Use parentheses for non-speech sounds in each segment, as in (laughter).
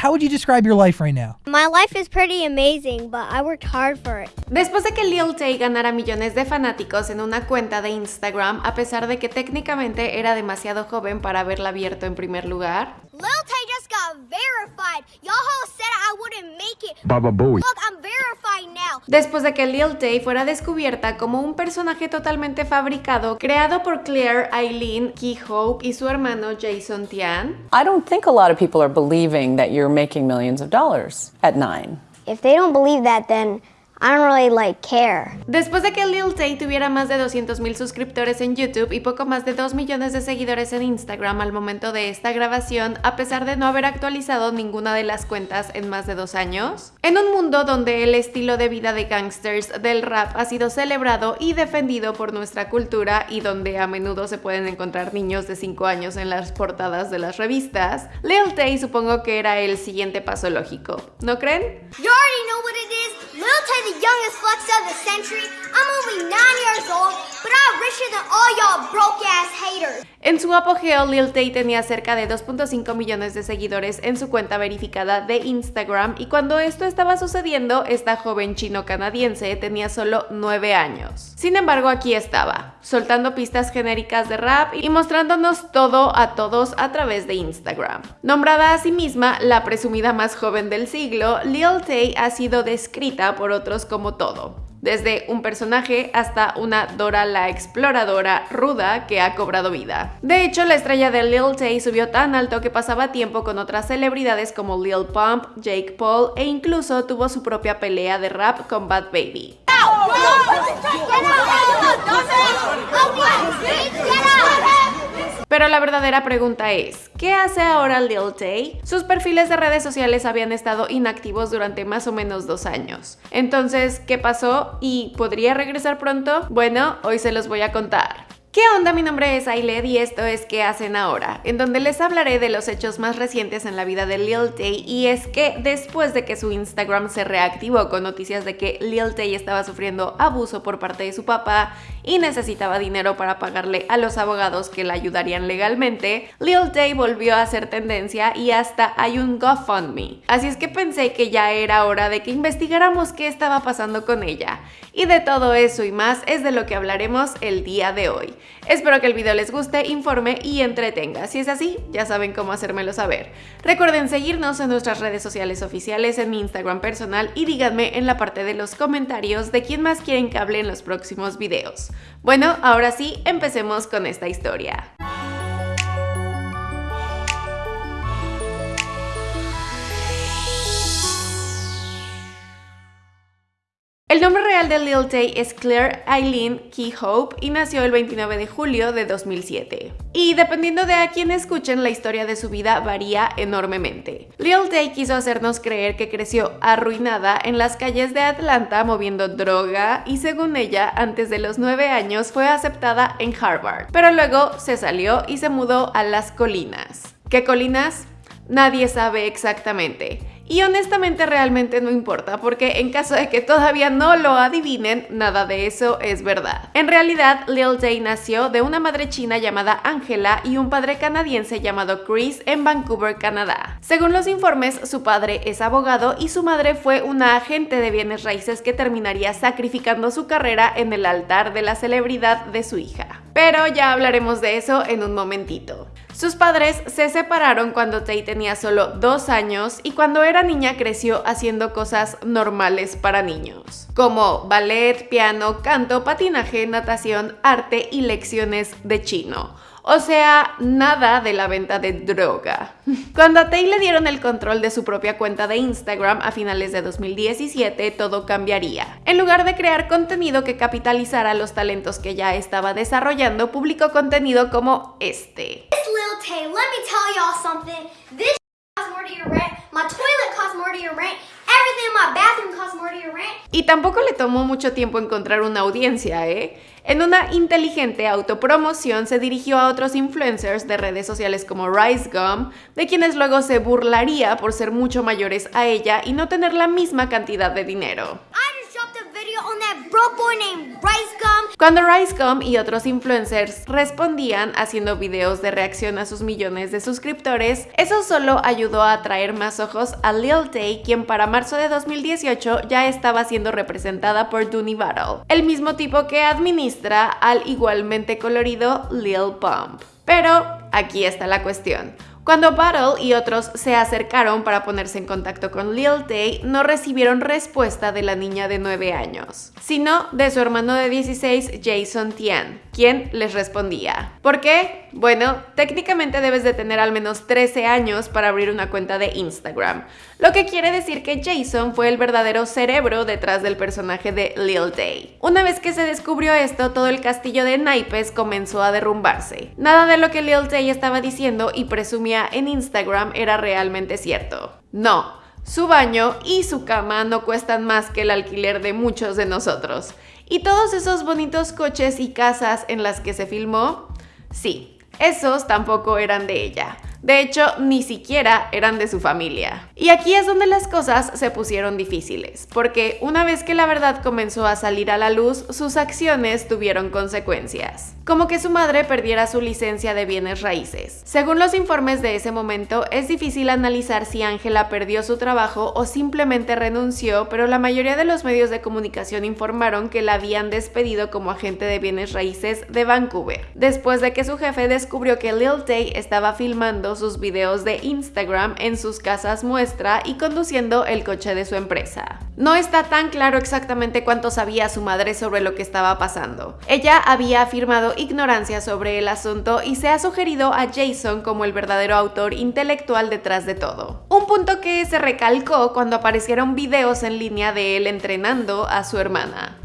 how would you describe your life right now? My life is pretty amazing, but I worked hard for it. Después de que Lil Tay ganara millones de fanáticos en una cuenta de Instagram, a pesar de que técnicamente era demasiado joven para haberla abierto en primer lugar, Lil Tay just got verified. Y'all said I wouldn't make it. Baba Booey. Look, I'm verified now. después de que Lil Tay fuera descubierta como un personaje totalmente fabricado creado por Claire Eileen Key Hope y su hermano Jason Tian, I don't think a lot of people are believing that you're making millions of dollars at nine. If they don't believe that, then I don't really like care. Después de que Lil Tay tuviera más de 200.000 suscriptores en YouTube y poco más de 2 millones de seguidores en Instagram al momento de esta grabación, a pesar de no haber actualizado ninguna de las cuentas en más de dos años, en un mundo donde el estilo de vida de gangsters del rap ha sido celebrado y defendido por nuestra cultura y donde a menudo se pueden encontrar niños de 5 años en las portadas de las revistas, Lil Tay supongo que era el siguiente paso lógico, ¿no creen? You already know what it is. Lil Tay, the youngest flex of the century. En su apogeo, Lil Tay tenía cerca de 2.5 millones de seguidores en su cuenta verificada de Instagram y cuando esto estaba sucediendo, esta joven chino-canadiense tenía solo 9 años. Sin embargo, aquí estaba, soltando pistas genéricas de rap y mostrándonos todo a todos a través de Instagram. Nombrada a sí misma la presumida más joven del siglo, Lil Tay ha sido descrita por otros como todo, desde un personaje hasta una Dora la exploradora ruda que ha cobrado vida. De hecho, la estrella de Lil Tay subió tan alto que pasaba tiempo con otras celebridades como Lil Pump, Jake Paul e incluso tuvo su propia pelea de rap con Bad Baby. Pero la verdadera pregunta es, ¿qué hace ahora Lil Tay? Sus perfiles de redes sociales habían estado inactivos durante más o menos dos años. Entonces, ¿qué pasó? ¿Y podría regresar pronto? Bueno, hoy se los voy a contar. ¿Qué onda? Mi nombre es Ailed y esto es ¿Qué hacen ahora? En donde les hablaré de los hechos más recientes en la vida de Lil Tay y es que después de que su Instagram se reactivó con noticias de que Lil Tay estaba sufriendo abuso por parte de su papá y necesitaba dinero para pagarle a los abogados que la ayudarían legalmente, Lil Tay volvió a hacer tendencia y hasta hay un GoFundMe. Así es que pensé que ya era hora de que investigáramos qué estaba pasando con ella. Y de todo eso y más es de lo que hablaremos el día de hoy. Espero que el video les guste, informe y entretenga. Si es así, ya saben cómo hacérmelo saber. Recuerden seguirnos en nuestras redes sociales oficiales, en mi Instagram personal y díganme en la parte de los comentarios de quién más quieren que hable en los próximos videos. Bueno, ahora sí, empecemos con esta historia. El nombre real de Lil Tay es Claire Eileen Key Hope y nació el 29 de julio de 2007. Y dependiendo de a quién escuchen, la historia de su vida varía enormemente. Lil Tay quiso hacernos creer que creció arruinada en las calles de Atlanta moviendo droga y según ella, antes de los 9 años fue aceptada en Harvard. Pero luego se salió y se mudó a las colinas. ¿Qué colinas? Nadie sabe exactamente. Y honestamente realmente no importa, porque en caso de que todavía no lo adivinen, nada de eso es verdad. En realidad, Lil Tay nació de una madre china llamada Angela y un padre canadiense llamado Chris en Vancouver, Canadá. Según los informes, su padre es abogado y su madre fue una agente de bienes raíces que terminaría sacrificando su carrera en el altar de la celebridad de su hija. Pero ya hablaremos de eso en un momentito. Sus padres se separaron cuando Tay tenía solo dos años y cuando era niña creció haciendo cosas normales para niños, como ballet, piano, canto, patinaje, natación, arte y lecciones de chino. O sea, nada de la venta de droga. Cuando a Tay le dieron el control de su propia cuenta de Instagram a finales de 2017, todo cambiaría. En lugar de crear contenido que capitalizara los talentos que ya estaba desarrollando, publicó contenido como este. (laughs) Y tampoco le tomó mucho tiempo encontrar una audiencia, ¿eh? En una inteligente autopromoción se dirigió a otros influencers de redes sociales como Rice Gum, de quienes luego se burlaría por ser mucho mayores a ella y no tener la misma cantidad de dinero. Cuando Ricegum y otros influencers respondían haciendo videos de reacción a sus millones de suscriptores, eso solo ayudó a atraer más ojos a Lil Tay, quien para marzo de 2018 ya estaba siendo representada por Dooney Battle, el mismo tipo que administra al igualmente colorido Lil Pump. Pero aquí está la cuestión. Cuando Battle y otros se acercaron para ponerse en contacto con Lil Tay, no recibieron respuesta de la niña de 9 años, sino de su hermano de 16, Jason Tian, quien les respondía. ¿Por qué? Bueno, técnicamente debes de tener al menos 13 años para abrir una cuenta de Instagram, lo que quiere decir que Jason fue el verdadero cerebro detrás del personaje de Lil Tay. Una vez que se descubrió esto, todo el castillo de naipes comenzó a derrumbarse. Nada de lo que Lil Tay estaba diciendo y presumía en Instagram era realmente cierto. No, su baño y su cama no cuestan más que el alquiler de muchos de nosotros. ¿Y todos esos bonitos coches y casas en las que se filmó? Sí, esos tampoco eran de ella. De hecho, ni siquiera eran de su familia. Y aquí es donde las cosas se pusieron difíciles, porque una vez que la verdad comenzó a salir a la luz, sus acciones tuvieron consecuencias. Como que su madre perdiera su licencia de bienes raíces. Según los informes de ese momento, es difícil analizar si Ángela perdió su trabajo o simplemente renunció, pero la mayoría de los medios de comunicación informaron que la habían despedido como agente de bienes raíces de Vancouver, después de que su jefe descubrió que Lil Tay estaba filmando sus videos de Instagram en sus casas muestra y conduciendo el coche de su empresa. No está tan claro exactamente cuánto sabía su madre sobre lo que estaba pasando. Ella había afirmado ignorancia sobre el asunto y se ha sugerido a Jason como el verdadero autor intelectual detrás de todo. Un punto que se recalcó cuando aparecieron videos en línea de él entrenando a su hermana.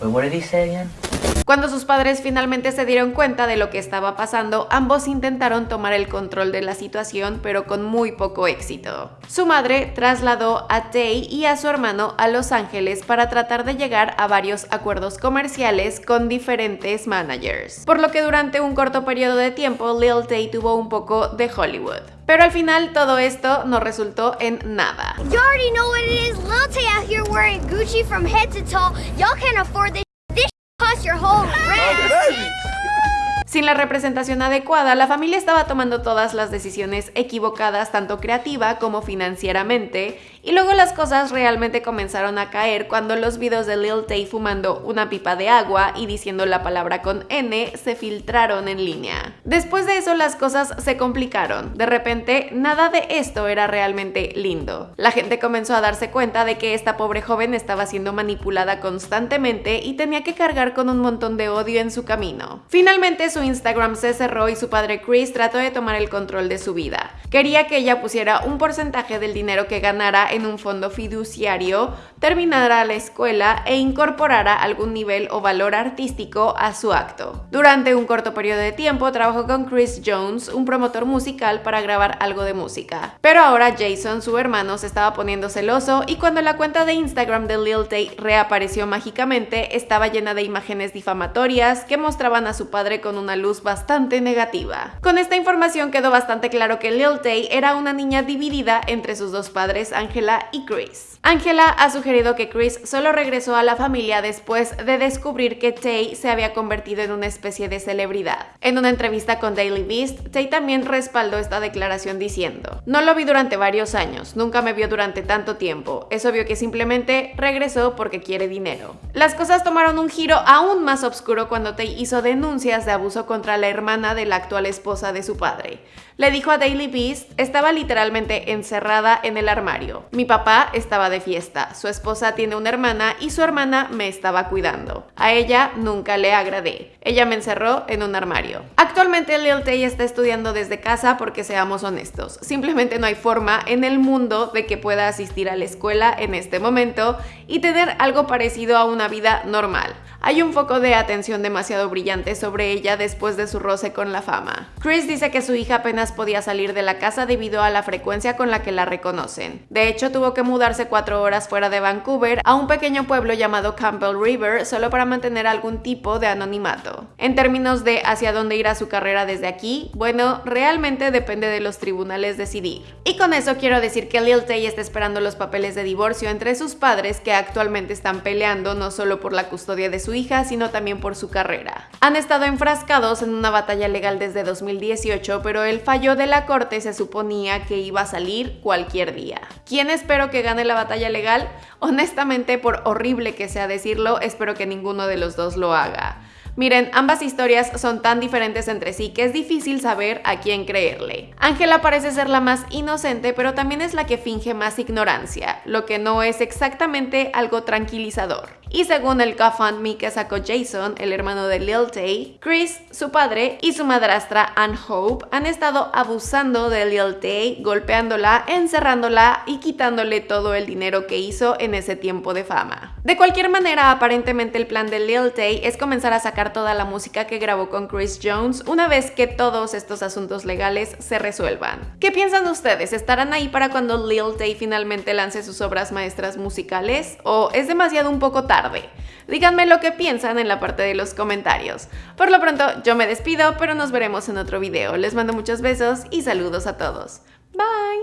Wait, what did he say again? Cuando sus padres finalmente se dieron cuenta de lo que estaba pasando, ambos intentaron tomar el control de la situación, pero con muy poco éxito. Su madre trasladó a Tay y a su hermano a Los Ángeles para tratar de llegar a varios acuerdos comerciales con diferentes managers, por lo que durante un corto periodo de tiempo Lil Tay tuvo un poco de Hollywood. Pero al final todo esto no resultó en nada. You already know what it is. Lil Tay out here wearing Gucci from head to toe. Y'all can't afford. This costs your whole rent. Sin la representación adecuada, la familia estaba tomando todas las decisiones equivocadas, tanto creativa como financieramente, y luego las cosas realmente comenzaron a caer cuando los videos de Lil Tay fumando una pipa de agua y diciendo la palabra con N se filtraron en línea. Después de eso las cosas se complicaron. De repente, nada de esto era realmente lindo. La gente comenzó a darse cuenta de que esta pobre joven estaba siendo manipulada constantemente y tenía que cargar con un montón de odio en su camino. Finalmente su Instagram se cerró y su padre Chris trató de tomar el control de su vida. Quería que ella pusiera un porcentaje del dinero que ganara en un fondo fiduciario, terminara la escuela e incorporara algún nivel o valor artístico a su acto. Durante un corto periodo de tiempo trabajó con Chris Jones, un promotor musical, para grabar algo de música. Pero ahora Jason, su hermano, se estaba poniendo celoso y cuando la cuenta de Instagram de Lil Tay reapareció mágicamente, estaba llena de imágenes difamatorias que mostraban a su padre con una luz bastante negativa. Con esta información quedó bastante claro que Lil Tay era una niña dividida entre sus dos padres, Angela y Chris. Angela ha sugerido que Chris solo regresó a la familia después de descubrir que Tay se había convertido en una especie de celebridad. En una entrevista con Daily Beast, Tay también respaldó esta declaración diciendo, no lo vi durante varios años, nunca me vio durante tanto tiempo, es obvio que simplemente regresó porque quiere dinero. Las cosas tomaron un giro aún más oscuro cuando Tay hizo denuncias de abuso contra la hermana de la actual esposa de su padre. Le dijo a Daily Beast, estaba literalmente encerrada en el armario. Mi papá estaba de fiesta, su esposa tiene una hermana y su hermana me estaba cuidando. A ella nunca le agradé. Ella me encerró en un armario. Actualmente Lil Tay está estudiando desde casa porque seamos honestos, simplemente no hay forma en el mundo de que pueda asistir a la escuela en este momento y tener algo parecido a una vida normal. hay un foco de atención demasiado brillante sobre ella después de su roce con la fama. Chris dice que su hija apenas podía salir de la casa debido a la frecuencia con la que la reconocen. De hecho, tuvo que mudarse cuatro horas fuera de Vancouver a un pequeño pueblo llamado Campbell River solo para mantener algún tipo de anonimato. En términos de hacia dónde irá su carrera desde aquí, bueno, realmente depende de los tribunales decidir. Y con eso quiero decir que Lil Tay está esperando los papeles de divorcio entre sus padres que actualmente están peleando no solo por la custodia de su hija, sino también por su carrera. Han estado enfrascados en una batalla legal desde 2018, pero el fallo de la corte se suponía que iba a salir cualquier día. ¿Quién espero que gane la batalla legal? Honestamente, por horrible que sea decirlo, espero que ninguno de los dos lo haga. Miren, ambas historias son tan diferentes entre sí que es difícil saber a quién creerle. Ángela parece ser la más inocente, pero también es la que finge más ignorancia, lo que no es exactamente algo tranquilizador. Y según el GoFundMe que sacó Jason, el hermano de Lil Tay, Chris, su padre y su madrastra Ann Hope han estado abusando de Lil Tay, golpeándola, encerrándola y quitándole todo el dinero que hizo en ese tiempo de fama. De cualquier manera, aparentemente el plan de Lil Tay es comenzar a sacar toda la música que grabó con Chris Jones una vez que todos estos asuntos legales se resuelvan. ¿Qué piensan ustedes? ¿Estarán ahí para cuando Lil Tay finalmente lance sus obras maestras musicales? ¿O es demasiado un poco Díganme lo que piensan en la parte de los comentarios. Por lo pronto, yo me despido, pero nos veremos en otro video. Les mando muchos besos y saludos a todos. Bye.